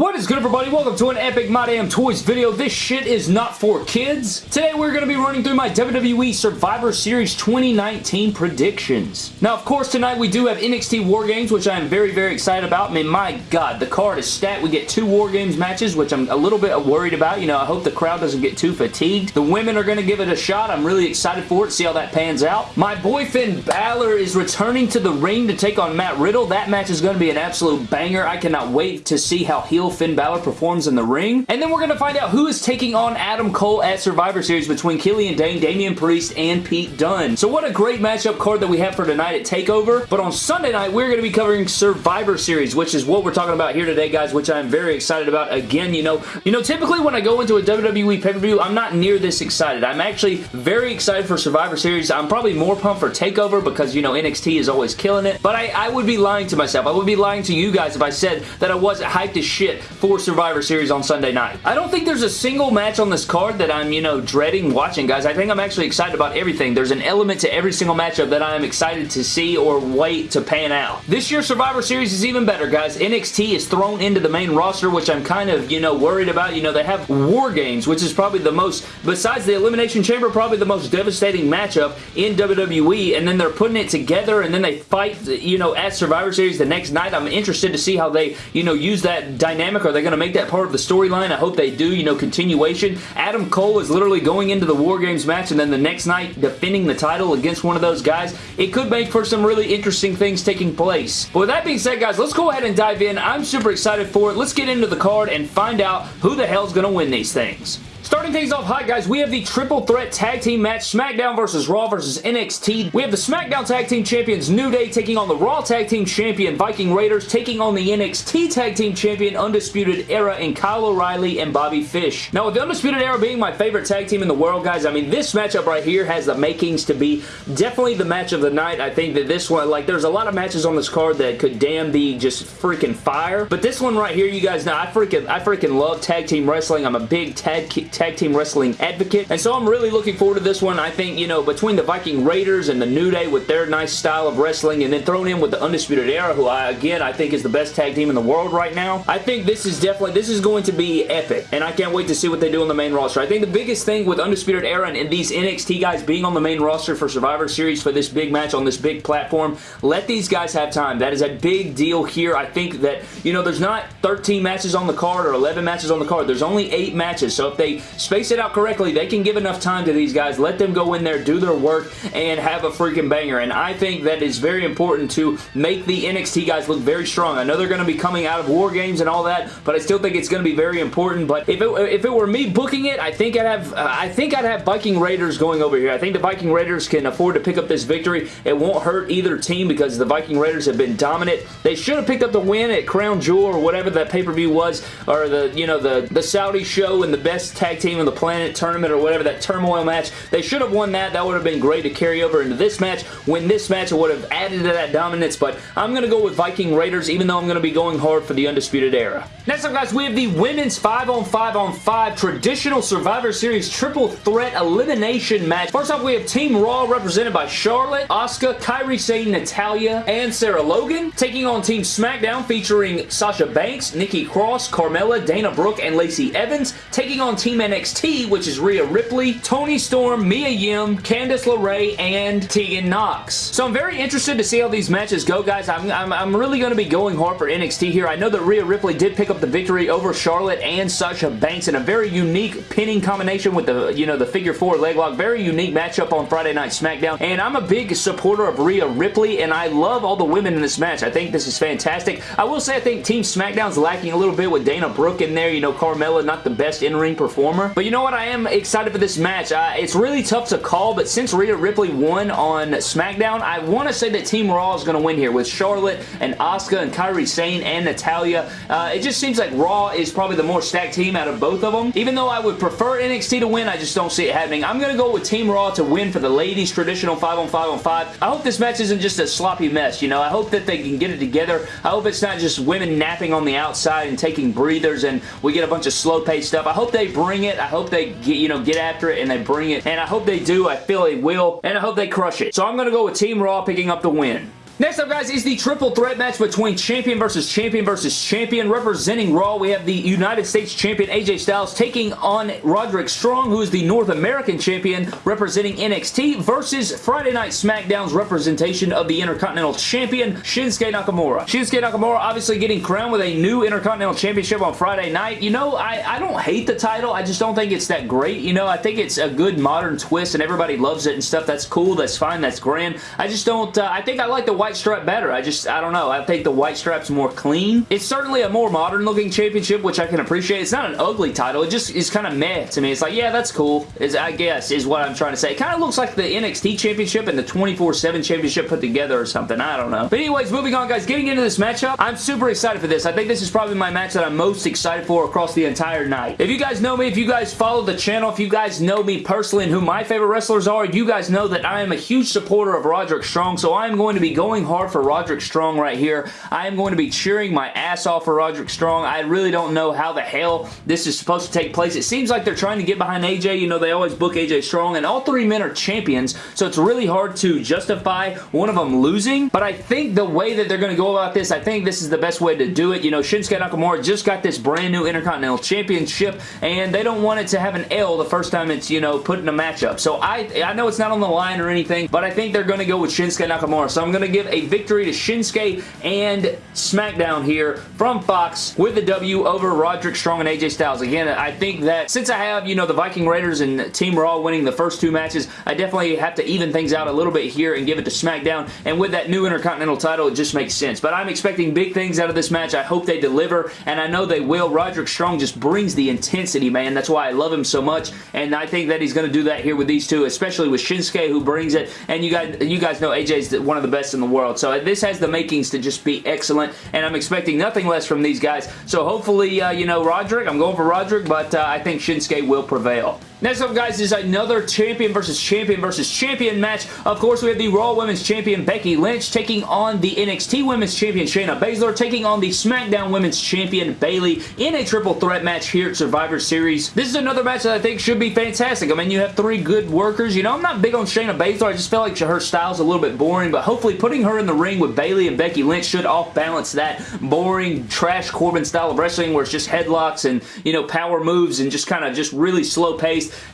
What is good everybody? Welcome to an epic My Damn Toys video. This shit is not for kids. Today we're going to be running through my WWE Survivor Series 2019 predictions. Now of course tonight we do have NXT War Games which I am very very excited about. I mean my god the card is stacked. We get two War Games matches which I'm a little bit worried about. You know I hope the crowd doesn't get too fatigued. The women are going to give it a shot. I'm really excited for it. See how that pans out. My boy Finn Balor is returning to the ring to take on Matt Riddle. That match is going to be an absolute banger. I cannot wait to see how he heel Finn Balor performs in the ring. And then we're going to find out who is taking on Adam Cole at Survivor Series between Killian Dain, Damian Priest, and Pete Dunne. So what a great matchup card that we have for tonight at TakeOver. But on Sunday night, we're going to be covering Survivor Series, which is what we're talking about here today, guys, which I'm very excited about. Again, you know, you know, typically when I go into a WWE pay-per-view, I'm not near this excited. I'm actually very excited for Survivor Series. I'm probably more pumped for TakeOver because, you know, NXT is always killing it. But I, I would be lying to myself. I would be lying to you guys if I said that I wasn't hyped as shit for Survivor Series on Sunday night. I don't think there's a single match on this card that I'm, you know, dreading watching, guys. I think I'm actually excited about everything. There's an element to every single matchup that I am excited to see or wait to pan out. This year's Survivor Series is even better, guys. NXT is thrown into the main roster, which I'm kind of, you know, worried about. You know, they have War Games, which is probably the most, besides the Elimination Chamber, probably the most devastating matchup in WWE, and then they're putting it together, and then they fight, you know, at Survivor Series the next night. I'm interested to see how they, you know, use that dynamic. Are they going to make that part of the storyline? I hope they do, you know, continuation. Adam Cole is literally going into the War Games match and then the next night defending the title against one of those guys. It could make for some really interesting things taking place. But with that being said, guys, let's go ahead and dive in. I'm super excited for it. Let's get into the card and find out who the hell's going to win these things. Starting things off hot, guys, we have the Triple Threat Tag Team match, SmackDown versus Raw versus NXT. We have the SmackDown Tag Team Champions New Day taking on the Raw Tag Team Champion Viking Raiders, taking on the NXT Tag Team Champion Undisputed Era in Kyle O'Reilly and Bobby Fish. Now, with the Undisputed Era being my favorite tag team in the world, guys, I mean, this matchup right here has the makings to be definitely the match of the night. I think that this one, like, there's a lot of matches on this card that could damn be just freaking fire, but this one right here, you guys know, I freaking, I freaking love tag team wrestling. I'm a big tag, tag team wrestling advocate. And so I'm really looking forward to this one. I think, you know, between the Viking Raiders and the New Day with their nice style of wrestling and then thrown in with the Undisputed Era, who I, again, I think is the best tag team in the world right now. I think this is definitely, this is going to be epic. And I can't wait to see what they do on the main roster. I think the biggest thing with Undisputed Era and, and these NXT guys being on the main roster for Survivor Series for this big match on this big platform, let these guys have time. That is a big deal here. I think that, you know, there's not 13 matches on the card or 11 matches on the card. There's only 8 matches. So if they space it out correctly, they can give enough time to these guys, let them go in there, do their work, and have a freaking banger. And I think that is very important to make the NXT guys look very strong. I know they're going to be coming out of War Games and all that, but I still think it's going to be very important. But if it, if it were me booking it, I think I'd have uh, I think I'd have Viking Raiders going over here. I think the Viking Raiders can afford to pick up this victory. It won't hurt either team because the Viking Raiders have been dominant. They should have picked up the win at Crown Jewel or whatever that pay-per-view was, or the, you know, the, the Saudi show and the best tag team on the planet tournament or whatever, that turmoil match. They should have won that. That would have been great to carry over into this match. Win this match, it would have added to that dominance, but I'm going to go with Viking Raiders, even though I'm going to be going hard for the Undisputed Era. Next up, guys, we have the Women's 5-on-5 on 5 Traditional Survivor Series Triple Threat Elimination match. First off, we have Team Raw represented by Charlotte, Asuka, Kairi Sane, Natalya, and Sarah Logan, taking on Team SmackDown featuring Sasha Banks, Nikki Cross, Carmella, Dana Brooke, and Lacey Evans, taking on Team NXT, which is Rhea Ripley, Toni Storm, Mia Yim, Candice LeRae, and Tegan Nox. So I'm very interested to see how these matches go, guys. I'm, I'm, I'm really going to be going hard for NXT here. I know that Rhea Ripley did pick up the victory over Charlotte and Sasha Banks in a very unique pinning combination with the, you know, the figure four leg lock. Very unique matchup on Friday Night SmackDown. And I'm a big supporter of Rhea Ripley, and I love all the women in this match. I think this is fantastic. I will say I think Team SmackDown's lacking a little bit with Dana Brooke in there. You know, Carmella, not the best in-ring performer. But you know what? I am excited for this match. Uh, it's really tough to call, but since Rhea Ripley won on SmackDown, I want to say that Team Raw is going to win here with Charlotte and Asuka and Kairi Sane and Natalya. Uh, it just seems like Raw is probably the more stacked team out of both of them. Even though I would prefer NXT to win, I just don't see it happening. I'm going to go with Team Raw to win for the ladies traditional 5 on 5 on 5. I hope this match isn't just a sloppy mess, you know. I hope that they can get it together. I hope it's not just women napping on the outside and taking breathers and we get a bunch of slow-paced stuff. I hope they bring it. I hope they get, you know, get after it and they bring it. And I hope they do. I feel they will. And I hope they crush it. So I'm going to go with Team Raw picking up the win. Next up, guys, is the triple threat match between champion versus champion versus champion. Representing Raw, we have the United States champion AJ Styles taking on Roderick Strong, who is the North American champion representing NXT, versus Friday Night SmackDown's representation of the Intercontinental Champion, Shinsuke Nakamura. Shinsuke Nakamura obviously getting crowned with a new Intercontinental Championship on Friday night. You know, I, I don't hate the title. I just don't think it's that great. You know, I think it's a good modern twist and everybody loves it and stuff. That's cool. That's fine. That's grand. I just don't, uh, I think I like the white stripe better. I just, I don't know. I think the white stripe's more clean. It's certainly a more modern looking championship, which I can appreciate. It's not an ugly title. It just is kind of meh to me. It's like, yeah, that's cool, is I guess, is what I'm trying to say. It kind of looks like the NXT championship and the 24-7 championship put together or something. I don't know. But anyways, moving on, guys. Getting into this matchup, I'm super excited for this. I think this is probably my match that I'm most excited for across the entire night. If you guys know me, if you guys follow the channel, if you guys know me personally and who my favorite wrestlers are, you guys know that I am a huge supporter of Roderick Strong, so I'm going to be going hard for Roderick Strong right here. I am going to be cheering my ass off for Roderick Strong. I really don't know how the hell this is supposed to take place. It seems like they're trying to get behind AJ. You know, they always book AJ Strong, and all three men are champions, so it's really hard to justify one of them losing, but I think the way that they're going to go about this, I think this is the best way to do it. You know, Shinsuke Nakamura just got this brand new Intercontinental Championship, and they don't want it to have an L the first time it's, you know, put in a matchup. So I, I know it's not on the line or anything, but I think they're going to go with Shinsuke Nakamura. So I'm going to give a victory to Shinsuke and SmackDown here from Fox with the W over Roderick Strong and AJ Styles. Again, I think that since I have, you know, the Viking Raiders and Team Raw winning the first two matches, I definitely have to even things out a little bit here and give it to SmackDown. And with that new Intercontinental title, it just makes sense. But I'm expecting big things out of this match. I hope they deliver, and I know they will. Roderick Strong just brings the intensity, man. That's why I love him so much, and I think that he's going to do that here with these two, especially with Shinsuke, who brings it. And you guys, you guys know AJ's one of the best in the world. So this has the makings to just be excellent, and I'm expecting nothing less from these guys. So hopefully, uh, you know, Roderick, I'm going for Roderick, but uh, I think Shinsuke will prevail. Next up, guys, is another champion versus champion versus champion match. Of course, we have the Raw Women's Champion Becky Lynch taking on the NXT Women's Champion Shayna Baszler, taking on the SmackDown Women's Champion Bayley in a triple threat match here at Survivor Series. This is another match that I think should be fantastic. I mean, you have three good workers. You know, I'm not big on Shayna Baszler. I just feel like her style's a little bit boring, but hopefully putting her in the ring with Bayley and Becky Lynch should off-balance that boring, trash Corbin style of wrestling where it's just headlocks and, you know, power moves and just kind of just really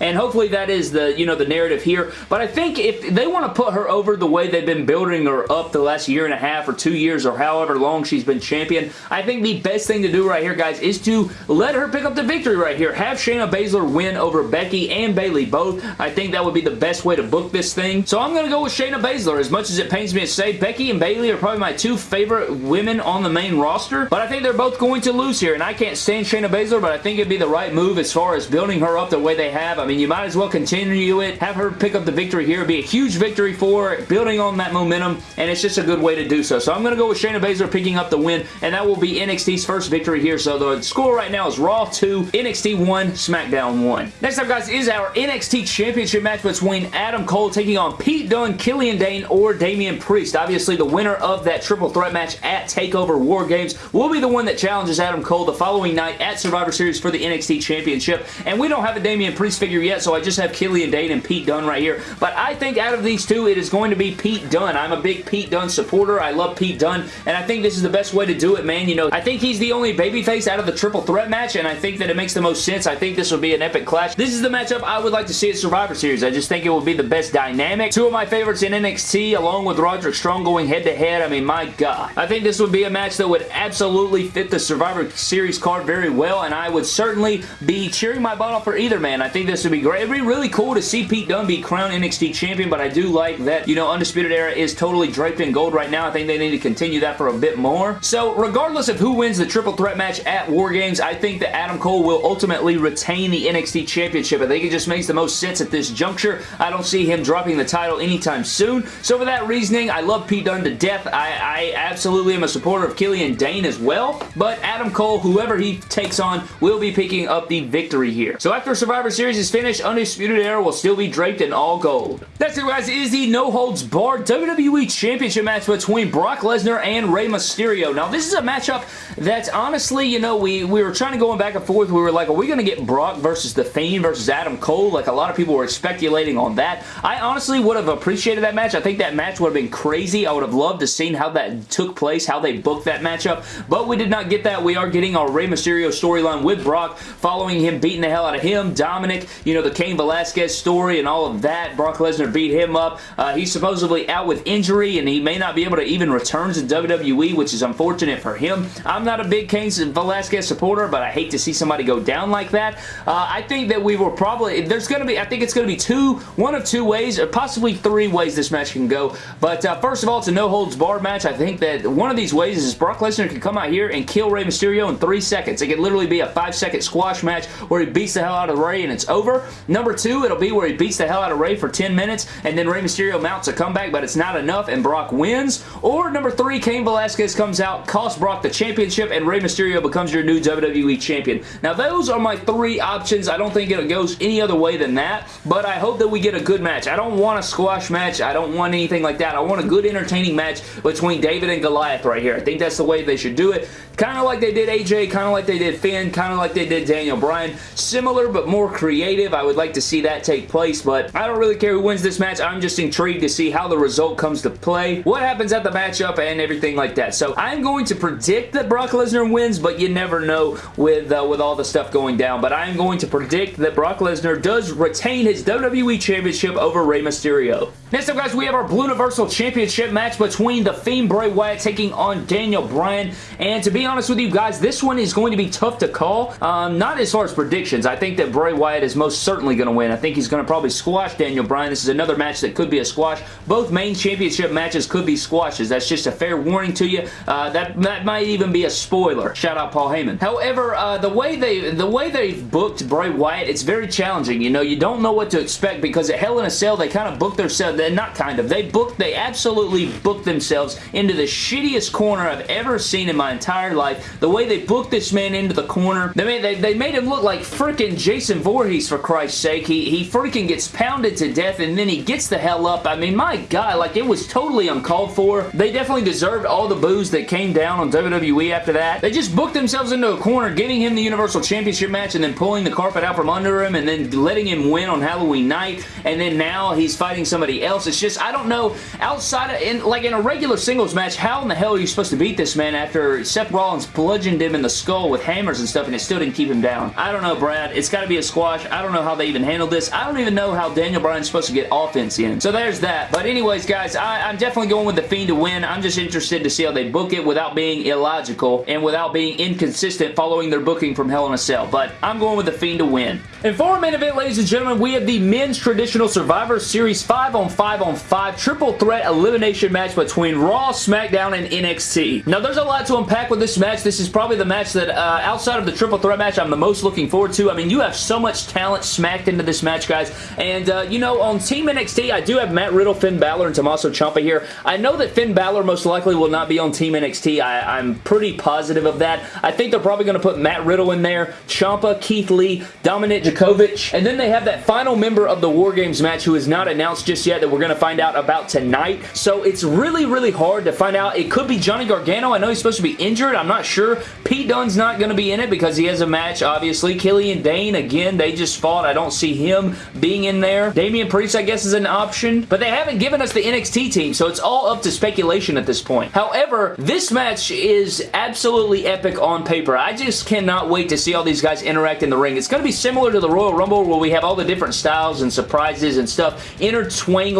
and hopefully that is the, you know, the narrative here. But I think if they want to put her over the way they've been building her up the last year and a half or two years or however long she's been champion, I think the best thing to do right here, guys, is to let her pick up the victory right here. Have Shayna Baszler win over Becky and Bayley both. I think that would be the best way to book this thing. So I'm going to go with Shayna Baszler. As much as it pains me to say, Becky and Bayley are probably my two favorite women on the main roster, but I think they're both going to lose here, and I can't stand Shayna Baszler, but I think it'd be the right move as far as building her up the way they have. I mean, you might as well continue it, have her pick up the victory here. It'd be a huge victory for her, building on that momentum, and it's just a good way to do so. So I'm going to go with Shayna Baszler picking up the win, and that will be NXT's first victory here. So the score right now is Raw 2, NXT 1, SmackDown 1. Next up, guys, is our NXT Championship match between Adam Cole taking on Pete Dunne, Killian Dain, or Damian Priest. Obviously, the winner of that triple threat match at TakeOver War Games will be the one that challenges Adam Cole the following night at Survivor Series for the NXT Championship. And we don't have a Damian Priest figure yet, so I just have Killian Dain and Pete Dunne right here. But I think out of these two, it is going to be Pete Dunne. I'm a big Pete Dunne supporter. I love Pete Dunne, and I think this is the best way to do it, man. You know, I think he's the only babyface out of the triple threat match, and I think that it makes the most sense. I think this will be an epic clash. This is the matchup I would like to see at Survivor Series. I just think it will be the best dynamic. Two of my favorites in NXT, along with Roderick Strong going head-to-head. -head. I mean, my God. I think this would be a match that would absolutely fit the Survivor Series card very well, and I would certainly be cheering my butt off for either man. I think this would be great. It'd be really cool to see Pete Dunne be crowned NXT Champion, but I do like that, you know, Undisputed Era is totally draped in gold right now. I think they need to continue that for a bit more. So, regardless of who wins the triple threat match at War Games, I think that Adam Cole will ultimately retain the NXT Championship. I think it just makes the most sense at this juncture. I don't see him dropping the title anytime soon. So, for that reasoning, I love Pete Dunne to death. I, I absolutely am a supporter of Killian Dain as well, but Adam Cole, whoever he takes on, will be picking up the victory here. So, after Survivor Series, Series is finished, Undisputed Era will still be draped in all gold. That's it, guys. Is the No Holds Barred WWE Championship match between Brock Lesnar and Rey Mysterio. Now, this is a matchup that's honestly, you know, we, we were trying to go back and forth. We were like, are we going to get Brock versus The Fiend versus Adam Cole? Like, a lot of people were speculating on that. I honestly would have appreciated that match. I think that match would have been crazy. I would have loved to seen how that took place, how they booked that matchup, but we did not get that. We are getting our Rey Mysterio storyline with Brock, following him beating the hell out of him, Dominic, you know, the Cain Velasquez story and all of that. Brock Lesnar beat him up. Uh, he's supposedly out with injury, and he may not be able to even return to WWE, which is unfortunate for him. I'm not a big Cain Velasquez supporter, but I hate to see somebody go down like that. Uh, I think that we will probably, there's going to be, I think it's going to be two, one of two ways, or possibly three ways this match can go. But uh, first of all, it's a no-holds-barred match. I think that one of these ways is Brock Lesnar can come out here and kill Rey Mysterio in three seconds. It could literally be a five-second squash match where he beats the hell out of Rey and it's over. Number two, it'll be where he beats the hell out of Rey for 10 minutes and then Rey Mysterio mounts a comeback, but it's not enough and Brock wins. Or number three, Cain Velasquez comes out, costs Brock the championship, and Rey Mysterio becomes your new WWE champion. Now, those are my three options. I don't think it goes any other way than that, but I hope that we get a good match. I don't want a squash match. I don't want anything like that. I want a good, entertaining match between David and Goliath right here. I think that's the way they should do it. Kind of like they did AJ, kind of like they did Finn, kind of like they did Daniel Bryan. Similar, but more creative. I would like to see that take place, but I don't really care who wins this match. I'm just intrigued to see how the result comes to play, what happens at the matchup, and everything like that. So I'm going to predict that Brock Lesnar wins, but you never know with, uh, with all the stuff going down. But I'm going to predict that Brock Lesnar does retain his WWE Championship over Rey Mysterio. Next up, guys, we have our Blue Universal Championship match between The Fiend Bray Wyatt taking on Daniel Bryan. And to be honest with you guys, this one is going to be tough to call. Um, not as far as predictions. I think that Bray Wyatt is most certainly going to win. I think he's going to probably squash Daniel Bryan. This is another match that could be a squash. Both main championship matches could be squashes. That's just a fair warning to you. Uh, that, that might even be a spoiler. Shout out Paul Heyman. However, uh, the way they the way they've booked Bray Wyatt, it's very challenging. You know, you don't know what to expect because at Hell in a Cell, they kind of booked their Uh, not kind of, they booked, they absolutely booked themselves into the shittiest corner I've ever seen in my entire life. The way they booked this man into the corner, they made, they, they made him look like freaking Jason Voorhees for Christ's sake. He, he freaking gets pounded to death and then he gets the hell up. I mean, my God, like it was totally uncalled for. They definitely deserved all the boos that came down on WWE after that. They just booked themselves into a corner, giving him the Universal Championship match and then pulling the carpet out from under him and then letting him win on Halloween night and then now he's fighting somebody else. It's just, I don't know, outside of, in, like in a regular singles match, how in the hell are you supposed to beat this man after Seth Rollins bludgeoned him in the skull with hammers and stuff and it still didn't keep him down? I don't know, Brad. It's got to be a squash. I don't know how they even handled this. I don't even know how Daniel Bryan's supposed to get offense in. So there's that. But anyways, guys, I, I'm definitely going with The Fiend to win. I'm just interested to see how they book it without being illogical and without being inconsistent following their booking from Hell in a Cell. But I'm going with The Fiend to win. And for our main event, ladies and gentlemen, we have the Men's Traditional Survivor Series 5 on 5 on 5 triple threat elimination match between Raw, SmackDown, and NXT. Now, there's a lot to unpack with this match. This is probably the match that, uh, outside of the triple threat match, I'm the most looking forward to. I mean, you have so much talent smacked into this match, guys. And, uh, you know, on Team NXT, I do have Matt Riddle, Finn Balor, and Tommaso Ciampa here. I know that Finn Balor most likely will not be on Team NXT. I, I'm pretty positive of that. I think they're probably going to put Matt Riddle in there, Ciampa, Keith Lee, Dominik Dijakovic, and then they have that final member of the War Games match who is not announced just yet that we're going to find out about tonight. So it's really, really hard to find out. It could be Johnny Gargano. I know he's supposed to be injured. I'm not sure. Pete Dunne's not going to be in it because he has a match, obviously. Killian Dain, again, they just fought. I don't see him being in there. Damian Priest, I guess, is an option. But they haven't given us the NXT team, so it's all up to speculation at this point. However, this match is absolutely epic on paper. I just cannot wait to see all these guys interact in the ring. It's going to be similar to the Royal Rumble where we have all the different styles and surprises and stuff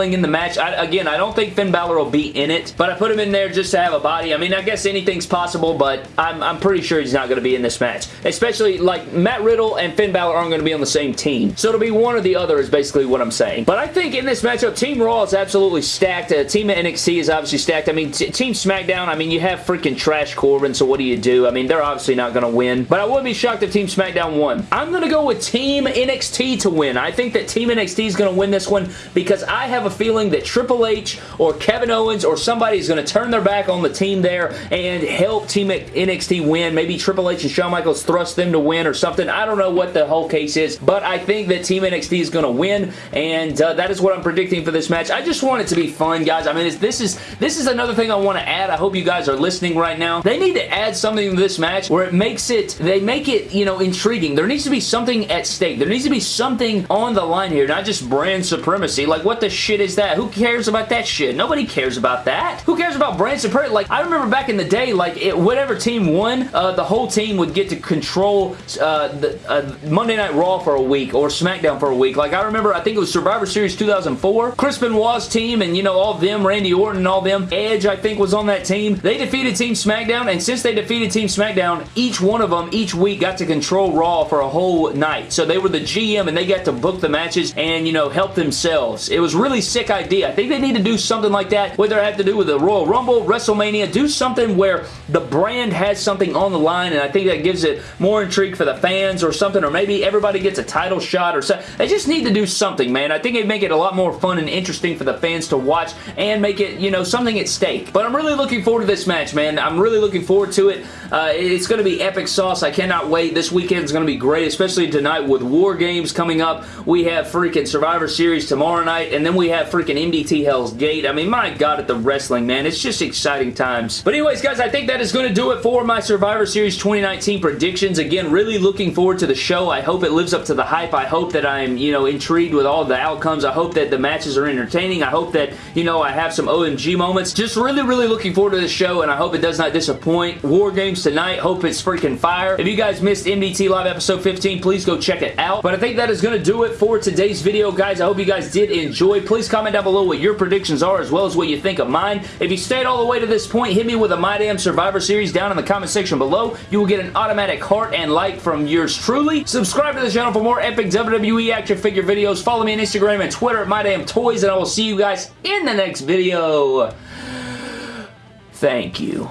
in the match. I, again, I don't think Finn Balor will be in it, but I put him in there just to have a body. I mean, I guess anything's possible, but I'm, I'm pretty sure he's not going to be in this match. Especially, like, Matt Riddle and Finn Balor aren't going to be on the same team. So it'll be one or the other is basically what I'm saying. But I think in this matchup, Team Raw is absolutely stacked. Uh, Team NXT is obviously stacked. I mean, Team SmackDown, I mean, you have freaking Trash Corbin, so what do you do? I mean, they're obviously not going to win. But I would be shocked if Team SmackDown won. I'm going to go with Team NXT to win. I think that Team NXT is going to win this one because I have have a feeling that Triple H or Kevin Owens or somebody is going to turn their back on the team there and help Team NXT win. Maybe Triple H and Shawn Michaels thrust them to win or something. I don't know what the whole case is, but I think that Team NXT is going to win, and uh, that is what I'm predicting for this match. I just want it to be fun, guys. I mean, this is this is another thing I want to add. I hope you guys are listening right now. They need to add something to this match where it makes it, they make it, you know, intriguing. There needs to be something at stake. There needs to be something on the line here, not just brand supremacy. Like, what the shit is that? Who cares about that shit? Nobody cares about that. Who cares about brand supremacy? Like, I remember back in the day, like, it, whatever team won, uh, the whole team would get to control uh, the, uh, Monday Night Raw for a week or SmackDown for a week. Like, I remember, I think it was Survivor Series 2004. Chris Benoit's team and, you know, all them, Randy Orton and all them, Edge, I think, was on that team. They defeated Team SmackDown, and since they defeated Team SmackDown, each one of them, each week, got to control Raw for a whole night. So they were the GM, and they got to book the matches and, you know, help themselves. It was really sick idea. I think they need to do something like that, whether it had to do with the Royal Rumble, WrestleMania, do something where the brand has something on the line, and I think that gives it more intrigue for the fans or something, or maybe everybody gets a title shot or something. They just need to do something, man. I think it'd make it a lot more fun and interesting for the fans to watch and make it, you know, something at stake. But I'm really looking forward to this match, man. I'm really looking forward to it. Uh, it's going to be epic sauce. I cannot wait. This weekend is going to be great, especially tonight with War Games coming up. We have freaking Survivor Series tomorrow night, and then we have freaking MDT Hell's Gate. I mean, my God, at the wrestling, man. It's just exciting times. But anyways, guys, I think that is going to do it for my Survivor Series 2019 predictions. Again, really looking forward to the show. I hope it lives up to the hype. I hope that I'm, you know, intrigued with all the outcomes. I hope that the matches are entertaining. I hope that, you know, I have some OMG moments. Just really, really looking forward to this show, and I hope it does not disappoint. War Games tonight. Hope it's freaking fire. If you guys missed MDT Live Episode 15, please go check it out. But I think that is going to do it for today's video, guys. I hope you guys did enjoy. Please comment down below what your predictions are as well as what you think of mine. If you stayed all the way to this point, hit me with a My Damn Survivor Series down in the comment section below. You will get an automatic heart and like from yours truly. Subscribe to the channel for more epic WWE action figure videos. Follow me on Instagram and Twitter at My Damn Toys, and I will see you guys in the next video. Thank you.